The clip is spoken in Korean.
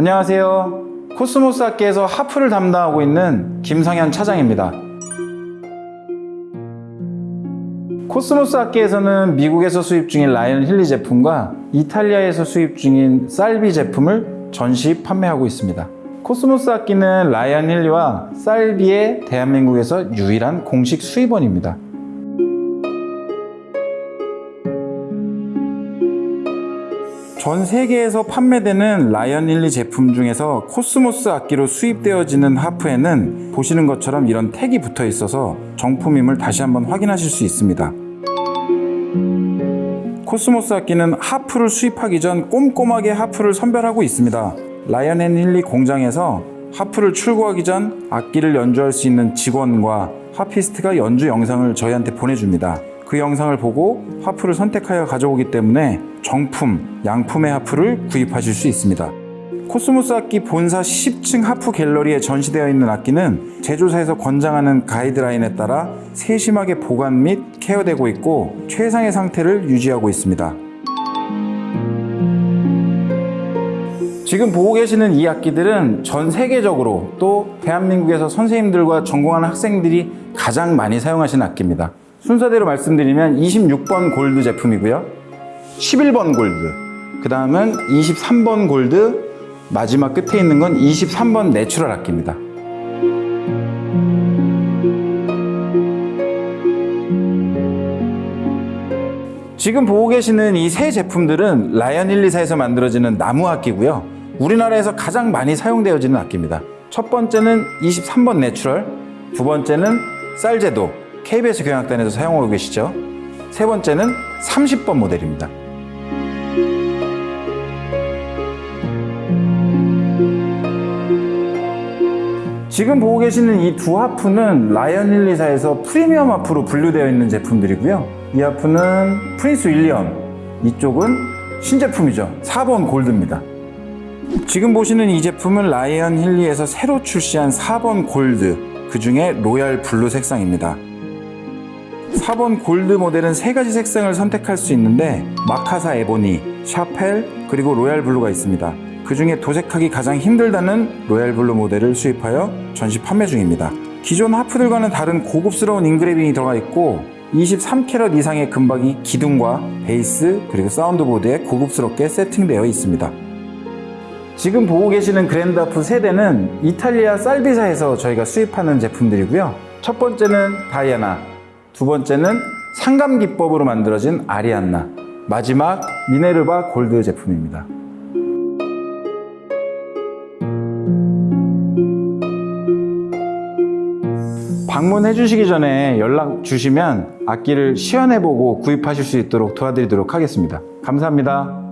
안녕하세요. 코스모스 악기에서 하프를 담당하고 있는 김성현 차장입니다. 코스모스 악기에서는 미국에서 수입 중인 라이언 힐리 제품과 이탈리아에서 수입 중인 살비 제품을 전시 판매하고 있습니다. 코스모스 악기는 라이언 힐리와 살비의 대한민국에서 유일한 공식 수입원입니다. 전 세계에서 판매되는 라이언 힐리 제품 중에서 코스모스 악기로 수입되어지는 하프에는 보시는 것처럼 이런 tag이 붙어 있어서 정품임을 다시 한번 확인하실 수 있습니다. 코스모스 악기는 하프를 수입하기 전 꼼꼼하게 하프를 선별하고 있습니다. 라이언 앤 힐리 공장에서 하프를 출고하기 전 악기를 연주할 수 있는 직원과 하피스트가 연주 영상을 저희한테 보내줍니다. 그 영상을 보고 하프를 선택하여 가져오기 때문에 정품, 양품의 하프를 구입하실 수 있습니다. 코스모스 악기 본사 10층 하프 갤러리에 전시되어 있는 악기는 제조사에서 권장하는 가이드라인에 따라 세심하게 보관 및 케어되고 있고 최상의 상태를 유지하고 있습니다. 지금 보고 계시는 이 악기들은 전 세계적으로 또 대한민국에서 선생님들과 전공하는 학생들이 가장 많이 사용하시는 악기입니다. 순서대로 말씀드리면 26번 골드 제품이고요. 11번 골드, 그 다음은 23번 골드, 마지막 끝에 있는 건 23번 내추럴 악기입니다. 지금 보고 계시는 이 세 제품들은 라이언 앤 힐리사에서 만들어지는 나무 악기고요. 우리나라에서 가장 많이 사용되어지는 악기입니다. 첫 번째는 23번 내추럴, 두 번째는 살제도, KBS 교향악단에서 사용하고 계시죠. 세 번째는 30번 모델입니다. 지금 보고 계시는 이 두 하프는 라이언 힐리사에서 프리미엄 하프로 분류되어 있는 제품들이고요. 이 하프는 프린스 윌리엄, 이쪽은 신제품이죠. 4번 골드입니다. 지금 보시는 이 제품은 라이언 힐리에서 새로 출시한 4번 골드, 그 중에 로얄 블루 색상입니다. 4번 골드 모델은 세 가지 색상을 선택할 수 있는데 Macassar Ebony, 샤펠, 그리고 로얄 블루가 있습니다. 그 중에 도색하기 가장 힘들다는 로얄 블루 모델을 수입하여 전시 판매 중입니다. 기존 하프들과는 다른 고급스러운 engraving이 들어가 있고 23캐럿 이상의 금박이 기둥과 베이스 그리고 사운드보드에 고급스럽게 세팅되어 있습니다. 지금 보고 계시는 그랜드하프 세 대는 이탈리아 살비사에서 저희가 수입하는 제품들이고요. 첫 번째는 다이아나, 두 번째는 상감 기법으로 만들어진 아리안나, 마지막 미네르바 골드 제품입니다. 방문해 주시기 전에 연락 주시면 악기를 시연해 보고 구입하실 수 있도록 도와드리도록 하겠습니다. 감사합니다.